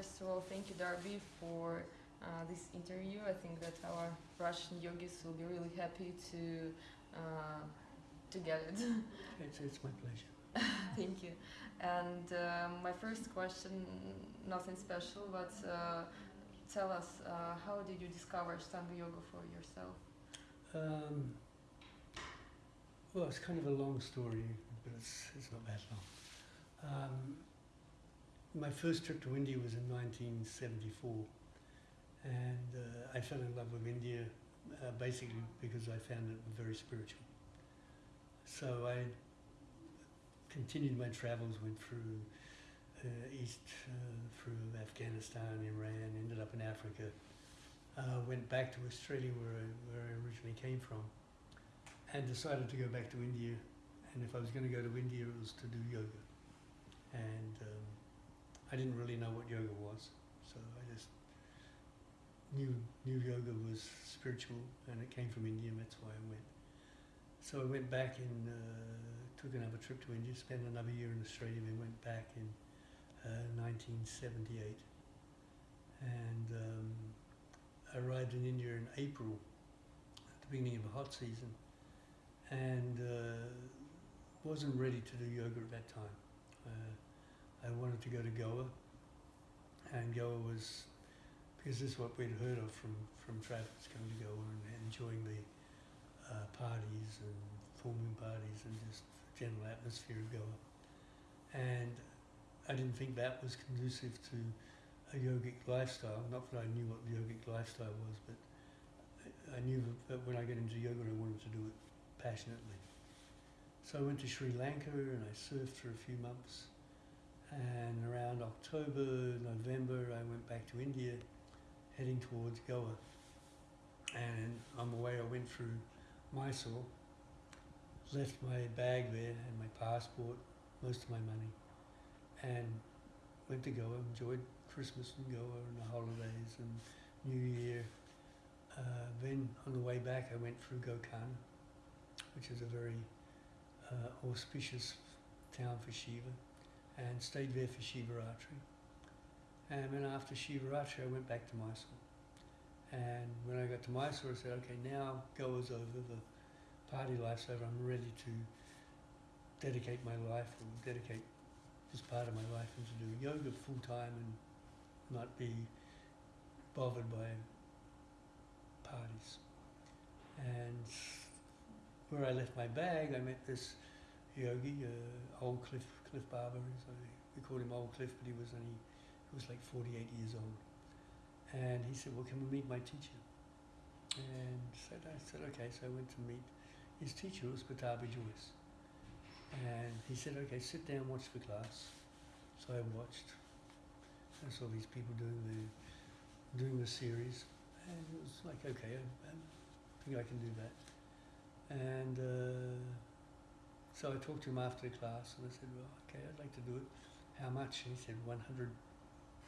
first of all, thank you, Darby, for uh, this interview. I think that our Russian yogis will be really happy to uh, to get it. It's, it's my pleasure. thank you. And um, my first question, nothing special, but uh, tell us, uh, how did you discover Ashtanga Yoga for yourself? Um, well, it's kind of a long story, but it's, it's not that long. Um, my first trip to India was in 1974, and uh, I fell in love with India uh, basically because I found it very spiritual. So I continued my travels, went through uh, east, uh, through Afghanistan, Iran, ended up in Africa, uh, went back to Australia where I, where I originally came from, and decided to go back to India. And if I was going to go to India, it was to do yoga. And um, I didn't really know what yoga was, so I just knew knew yoga was spiritual, and it came from India, and that's why I went. So I went back and uh, took another trip to India, spent another year in Australia, then went back in uh, 1978. And um, I arrived in India in April, at the beginning of the hot season, and uh, wasn't ready to do yoga at that time. I wanted to go to Goa, and Goa was, because this is what we'd heard of from, from travellers coming to Goa and enjoying the uh, parties and moon parties and just the general atmosphere of Goa. And I didn't think that was conducive to a yogic lifestyle. Not that I knew what the yogic lifestyle was, but I- I knew that when I got into yoga, I wanted to do it passionately. So I went to Sri Lanka and I surfed for a few months. And around October, November, I went back to India, heading towards Goa. And on the way, I went through Mysore, left my bag there and my passport, most of my money, and went to Goa, enjoyed Christmas in Goa and the holidays and New Year. Uh, then on the way back, I went through Gokarna, which is a very uh, auspicious town for Shiva, and stayed there for Shivaratri. And then after Shivaratri, I went back to Mysore. And when I got to Mysore, I said, okay, now Goa's over, the party life's over, I'm ready to dedicate my life or dedicate this part of my life into doing yoga full time and not be bothered by parties. And where I left my bag, I met this yogi, uh, old Cliff, Cliff Barber. So we called him Old Cliff, but he was only, he was like 48 years old. And he said, well, can we meet my teacher? And said, I said, okay. So I went to meet his teacher, was Pattabhi Jois. And he said, okay, sit down, watch the class. So I watched. I saw these people doing the doing the series, and it was like, okay, I, I think I can do that. And uh, so I talked to him after the class, and I said, well, okay, I'd like to do it. How much? And he said, one hundred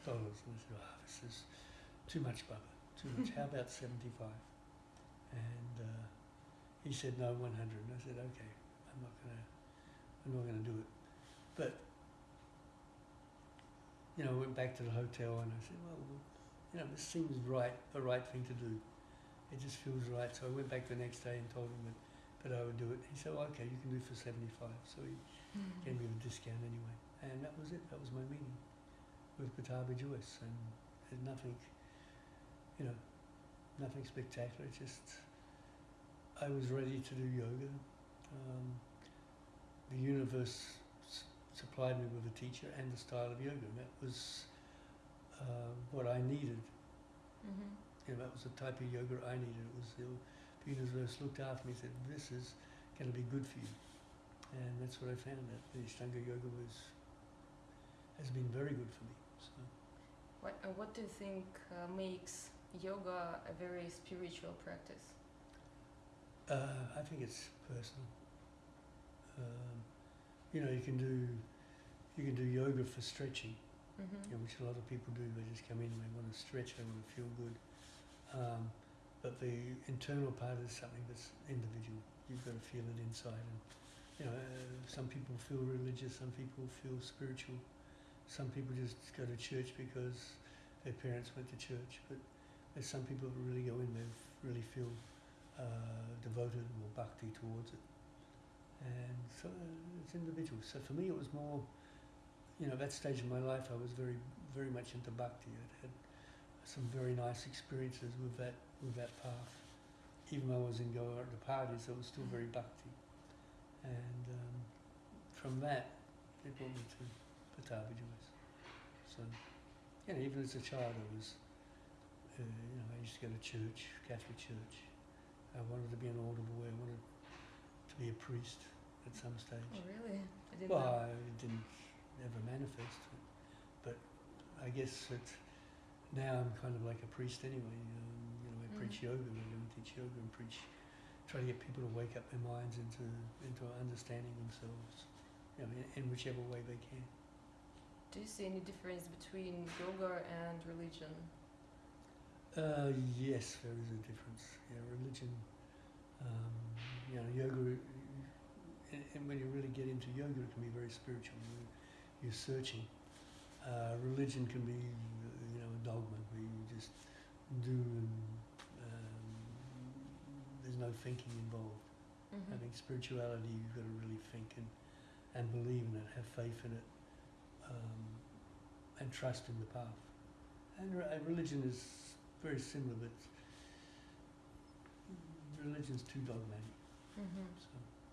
dollars. And I said, oh, this is too much, Baba, too much. How about seventy-five? And uh, he said, no, one hundred. And I said, okay, I'm not gonna, I'm not gonna do it. But you know, I went back to the hotel and I said, well, you know, this seems right, the right thing to do. It just feels right. So I went back the next day and told him that, that I would do it. He said, well, okay, you can do it for 75. So he gave me a discount anyway. And that was it. That was my meeting with Pattabhi Jois. And there's nothing, you know, nothing spectacular. It's just, I was ready to do yoga. Um, the universe s- supplied me with a teacher and the style of yoga. And that was uh, what I needed. hmm You know, that was the type of yoga I needed. It was the, the universe looked after me and said, this is going to be good for you. And that's what I found, that the Ashtanga Yoga was, has been very good for me. So, What, uh, what do you think uh, makes yoga a very spiritual practice? uh, I think it's personal. Um, you know, you can do, you can do yoga for stretching. hmm you know, which a lot of people do. They just come in, they want to stretch, they want to feel good. Um, but the internal part is something that's individual. You've got to feel it inside. And you know, uh, some people feel religious, some people feel spiritual, some people just go to church because their parents went to church, but there's some people that really go in, they really feel uh, devoted or bhakti towards it. And so uh, it's individual. So for me, it was more, you know, that stage of my life, I was very, very much into bhakti. I'd had some very nice experiences with that, with that path. Even though I was in Goa at the parties, I was still very bhakti. And um, from that, they brought me to Pattabhi Jois. So, you know, even as a child, I was, uh, you know, I used to go to church, Catholic church. I wanted to be an altar boy. I wanted to be a priest at some stage. Oh, really? I didn't Well, know. I didn't ever manifest it, but I guess that now I'm kind of like a priest anyway. Um, you know, I preach yoga, I go and teach yoga and preach, try to get people to wake up their minds into into understanding themselves, you know, in, in whichever way they can. Do you see any difference between yoga and religion? Uh, yes, there is a difference. Yeah, religion, um, you know, yoga, and, and when you really get into yoga, it can be very spiritual. You, you're searching. Uh, religion can be, dogma where you just do and um, there's no thinking involved. Mm-hmm. I think spirituality, you've got to really think and, and believe in it, have faith in it, um, and trust in the path. And re- religion is very similar, but religion's too dogmatic. Mm-hmm. So,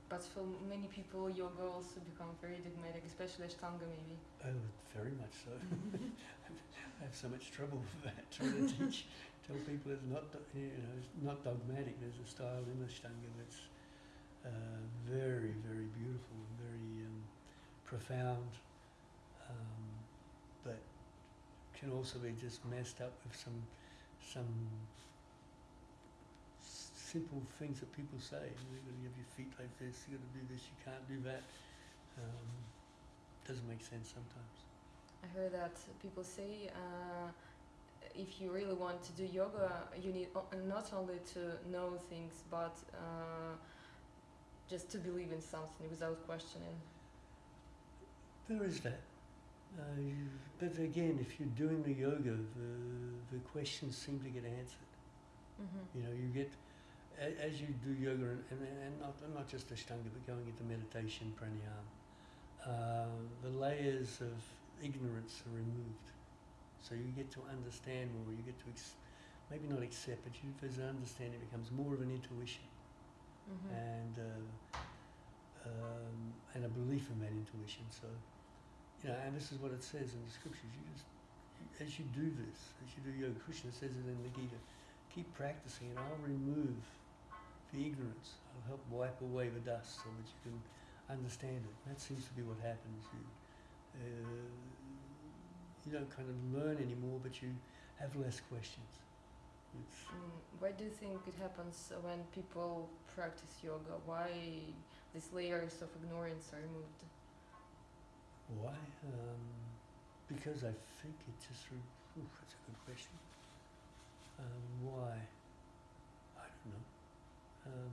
But for many people, yoga also become very dogmatic, especially Ashtanga maybe. oh, very much so. I have so much trouble with that, trying to teach, tell people it's not, you know, it's not dogmatic. There's a style in Ashtanga that's uh, very, very beautiful and very um, profound, um, but can also be just messed up with some some simple things that people say. You've got to have your feet like this. You've got to do this. You can't do that. Um, doesn't make sense sometimes. I heard that people say uh, if you really want to do yoga, you need not only to know things, but uh, just to believe in something without questioning. There is that. Uh, but again, if you're doing the yoga, the, the questions seem to get answered. Mm-hmm. You know, you get, a, as you do yoga, and, and, and not, not just Ashtanga, but going into meditation, pranayama, uh, the layers of ignorance are removed. So you get to understand more, you get to, ex- maybe not accept, but you, as an understanding, it becomes more of an intuition Mm-hmm. and, uh, um, and a belief in that intuition. So, you know, and this is what it says in the scriptures. You just, as you do this, as you do yoga, Krishna says it in the Gita, keep practicing and I'll remove the ignorance. I'll help wipe away the dust so that you can understand it. That seems to be what happens. You, you don't kind of learn anymore, but you have less questions. Mm, why do you think it happens when people practice yoga? Why these layers of ignorance are removed? Why? Um, because I think it just. Re- ooh, that's a good question. Um, why? I don't know. Um,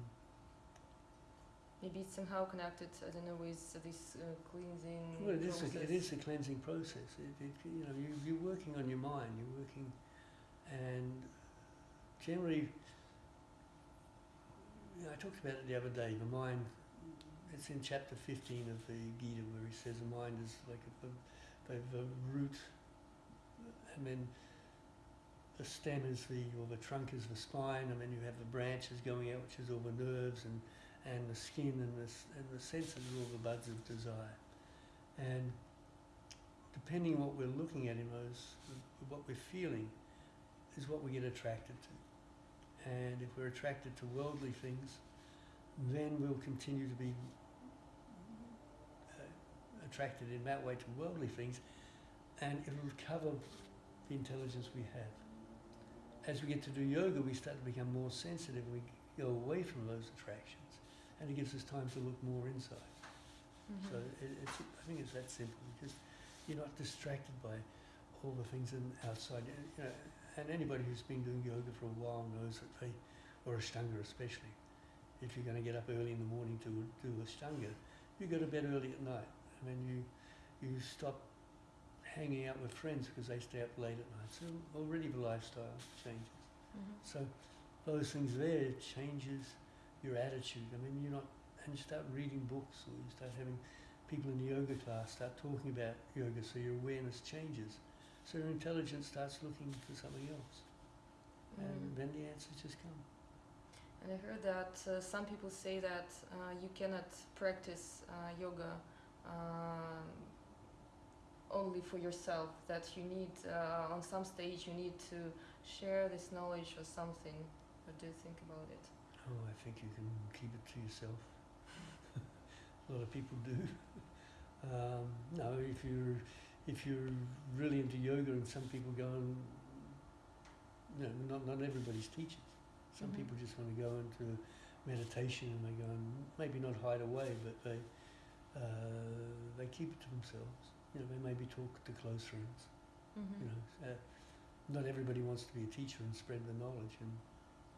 Maybe it's somehow connected, I don't know, with this uh, cleansing well, it is, a, it is a cleansing process. It, it, you know, you, you're working on your mind. You're working, and generally, you know, I talked about it the other day. The mind. It's in chapter 15 of the Gita where he says the mind is like a, a, the, the root, and then the stem is the, or the trunk is the spine, and then you have the branches going out, which is all the nerves, and, and the skin, and the, and the senses are all the buds of desire. And depending what we're looking at in those, what we're feeling, is what we get attracted to. And if we're attracted to worldly things, then we'll continue to be uh, attracted in that way to worldly things, and it'll cover the intelligence we have. As we get to do yoga, we start to become more sensitive. We go away from those attractions, and it gives us time to look more inside. Mhm. So it, it's, I think it's that simple because you're not distracted by all the things in outside. You know, and anybody who's been doing yoga for a while knows that they, or Ashtanga especially, if you're going to get up early in the morning to do Ashtanga, you go to bed early at night. I mean, you you stop hanging out with friends because they stay up late at night. So already the lifestyle changes. Mhm. So those things there changes your attitude. I mean, you're not, and you start reading books or you start having people in the yoga class start talking about yoga so your awareness changes. So your intelligence starts looking for something else. And Mm. then the answers just come. And I heard that uh, some people say that uh, you cannot practice uh, yoga um, only for yourself. That you need, uh, on some stage, you need to share this knowledge or something. What do you think about it? Oh, I think you can keep it to yourself. A lot of people do. um, no, if you're if you're really into yoga, and some people go and you know, not not everybody's teachers. Some Mhm. people just want to go into meditation and they go and maybe not hide away, but they uh, they keep it to themselves. You know, they maybe talk to close friends. Mm-hmm. You know, uh, not everybody wants to be a teacher and spread the knowledge, and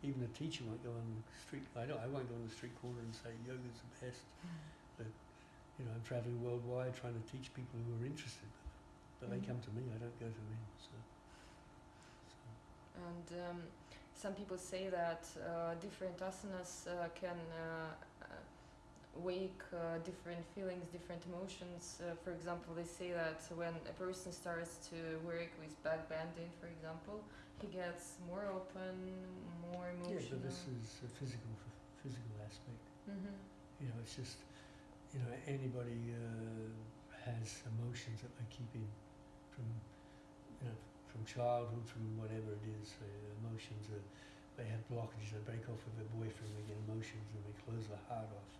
even a teacher won't go on the street. I don't. I won't go on the street corner and say yoga's the best. But you know, I'm traveling worldwide trying to teach people who are interested. But they Mhm. come to me. I don't go to them. So, so And um, some people say that uh, different asanas uh, can uh, uh, wake uh, different feelings, different emotions. Uh, for example, they say that when a person starts to work with back bending, for example, he gets more open, more emotional. yeah, but this is a physical physical aspect. mm-hmm. You know, it's just you know anybody uh, has emotions that they keep in from you know from childhood, from whatever it is. Uh, emotions are they have blockages. They break off with their boyfriend. They get emotions and they close their heart off.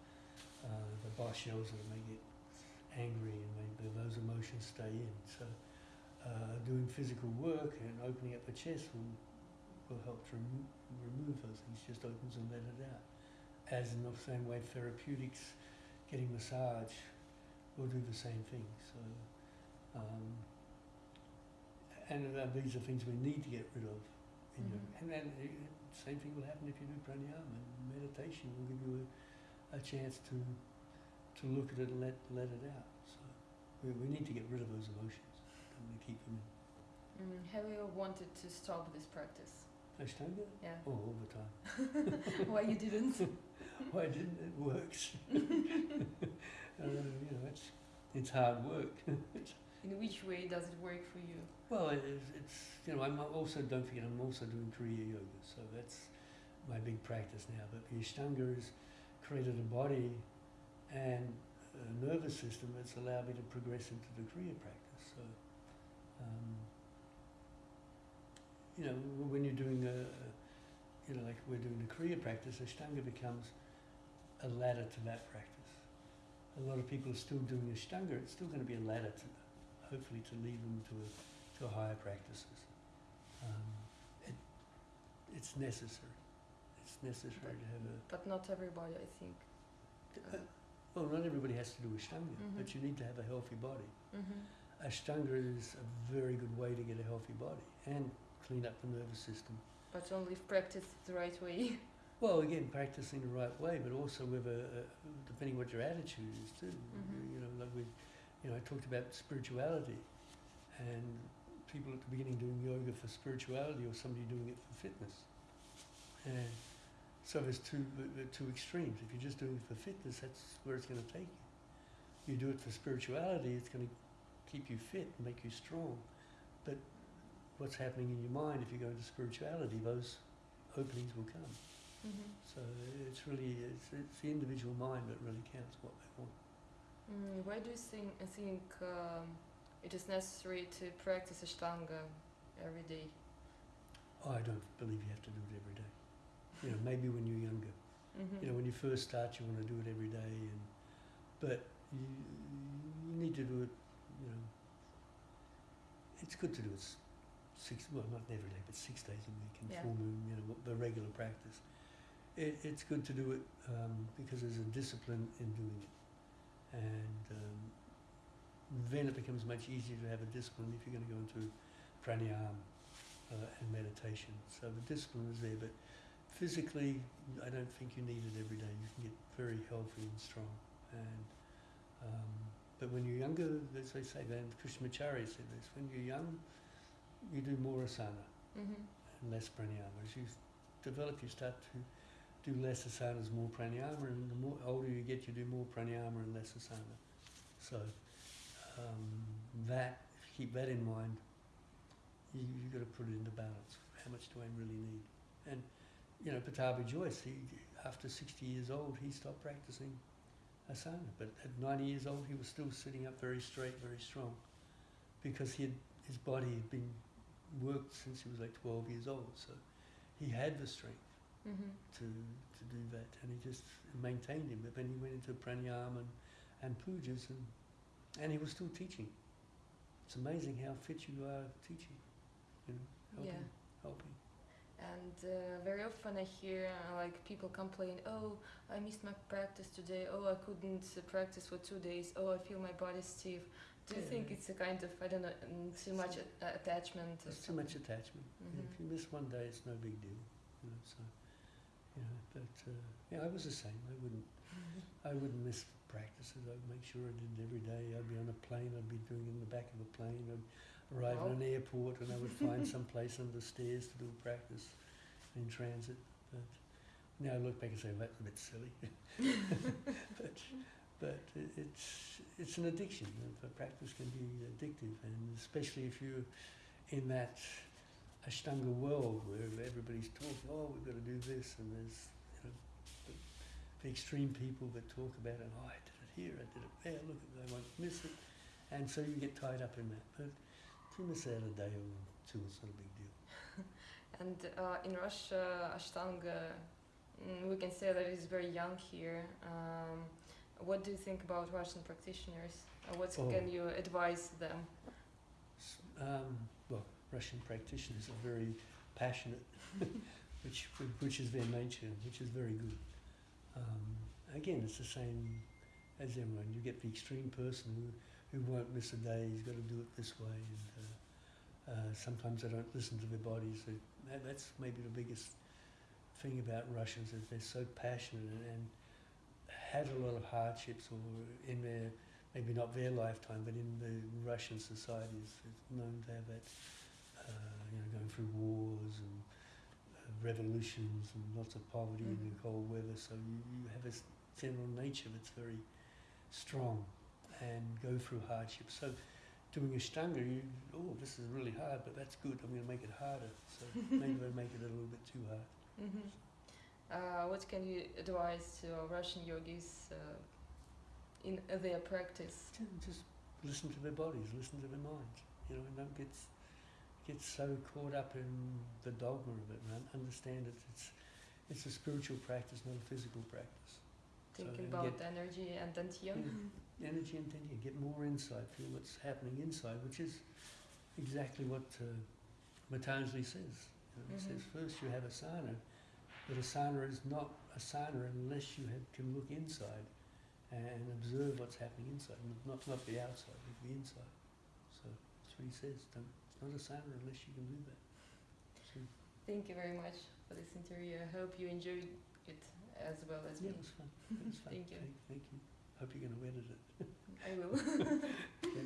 Uh, the boss yells at them. They get angry and they, those emotions stay in. So uh, doing physical work and opening up the chest will will help to remo- remove those things. Just opens and let it out. As in the same way, therapeutics, getting massage, will do the same thing. So, um, and uh, these are things we need to get rid of. In your, Mhm. and then uh, same thing will happen if you do pranayama meditation. will give you a, a chance to to look at it and let let it out. So we, we need to get rid of those emotions. Don't we keep them in. mm, have you wanted to stop this practice? Ashtanga? Yeah. Oh, all the time. Why you didn't? Why didn't it works? uh, you know, it's it's hard work. In which way does it work for you? well, it it's you know I'm also don't forget I'm also doing Kriya Yoga, so that's my big practice now. But the Ashtanga has created a body and a nervous system that's allowed me to progress into the Kriya practice. Um, you know, when you're doing a, you know, like we're doing the Kriya practice, Ashtanga becomes a ladder to that practice. A lot of people are still doing Ashtanga, it's still going to be a ladder to, hopefully to lead them to, a, to higher practices. Um, it, it's necessary. It's necessary to have a, But not everybody, I think. uh, well, not everybody has to do Ashtanga, but Mhm. you need to have a healthy body. Mm-hmm. Ashtanga is a very good way to get a healthy body and clean up the nervous system. But only if practiced the right way. Well, again, practicing the right way, but also with a, a depending what your attitude is too. Mhm. You know, like we, you know, I talked about spirituality, and people at the beginning doing yoga for spirituality, or somebody doing it for fitness. And so there's two two extremes. If you're just doing it for fitness, that's where it's going to take you. You do it for spirituality, it's going to keep you fit and make you strong. But what's happening in your mind if you go into spirituality, those openings will come. Mm-hmm. So it's really it's, it's the individual mind that really counts what they want. Mm, why do you think, I think um, it is necessary to practice Ashtanga every day? I don't believe you have to do it every day. You know, maybe when you're younger. Mm-hmm. You know, when you first start, you want to do it every day, and but you, you need to do it. It's good to do it six well not every day, but six days a week in Yeah. full moon. You know, the regular practice. It, it's good to do it um, because there's a discipline in doing it, and um, then it becomes much easier to have a discipline if you're going to go into pranayama uh, and meditation. So the discipline is there, but physically, I don't think you need it every day. You can get very healthy and strong, and um, But when you're younger, as they say, then Krishnamacharya said this, when you're young, you do more asana Mhm. and less pranayama. As you develop, you start to do less asanas, more pranayama, and the more older you get, you do more pranayama and less asana. So um, that, if you keep that in mind, you, you've got to put it into balance. How much do I really need? And, you know, Pattabhi Jois, he, after 60 years old, he stopped practicing asana. But at 90 years old, he was still sitting up very straight, very strong, because he had, his body had been worked since he was like 12 years old. So he had the strength Mhm. to, to do that, and he just maintained him. But then he went into pranayama and, and pujas, and, and he was still teaching. It's amazing how fit you are teaching, you know, helping, Yeah. helping. Uh, very often I hear uh, like people complain, oh, I missed my practice today. Oh, I couldn't uh, practice for two days. Oh, I feel my body stiff. Do you Yeah. think it's a kind of I don't know mm, too much a- attachment? There's too much attachment. Yeah, Mhm. if you miss one day, it's no big deal, you know. So, you know, but uh, yeah, I was the same. I wouldn't, I wouldn't miss practices. I'd make sure I did it every day. I'd be on a plane. I'd be doing it in the back of a plane. I'd arrive at an airport, and I would find some place under the stairs to do a practice in transit. But now I look back and say, that's a bit silly. but but it, it's it's an addiction. The practice can be addictive, and especially if you're in that Ashtanga world where everybody's talking, oh, we've got to do this, and there's you know the, the extreme people that talk about it. Oh, I did it here, I did it there. Look, they won't miss it, and so you get tied up in that. But if you miss out a day or two, it's not a big deal. And uh, in Russia, Ashtanga, mm, we can say that it's very young here. Um, what do you think about Russian practitioners? Uh, what Oh. can you advise them? Um, well, Russian practitioners are very passionate, which which is their nature, which is very good. Um, again, it's the same as everyone. You get the extreme person who, who won't miss a day. He's got to do it this way, and uh, uh, sometimes they don't listen to their bodies. That, that's maybe the biggest thing about Russians is they're so passionate and, and had a lot of hardships or in their maybe not their lifetime, but in the Russian society is known to have that, uh, you know, going through wars and uh, revolutions and lots of poverty and the Mhm. cold weather. So you, you have a general nature that's very strong and go through hardships. So doing Ashtanga, you, oh, this is really hard, but that's good. I'm going to make it harder. So maybe I make it a little bit too hard. hmm Uh, what can you advise to Russian yogis uh, in their practice? Just listen to their bodies, listen to their minds, you know, and don't get get so caught up in the dogma of it. Un- understand it. It's it's a spiritual practice, not a physical practice. Thinking and about get- energy and dantian? Yeah. Energy and then you get more insight, feel what's happening inside, which is exactly what uh, Patanjali says. You know, He says Mhm. first you have asana, but asana is not asana unless you have, can look inside and observe what's happening inside, not not the outside, but the inside. So that's what he says. Don't, it's not asana unless you can do that. So, Thank you very much for this interview. I hope you enjoyed it as well as yeah, me. it was fun. It was fun. Thank you. Thank, thank you. Hope you're going to edit it. I will. Okay.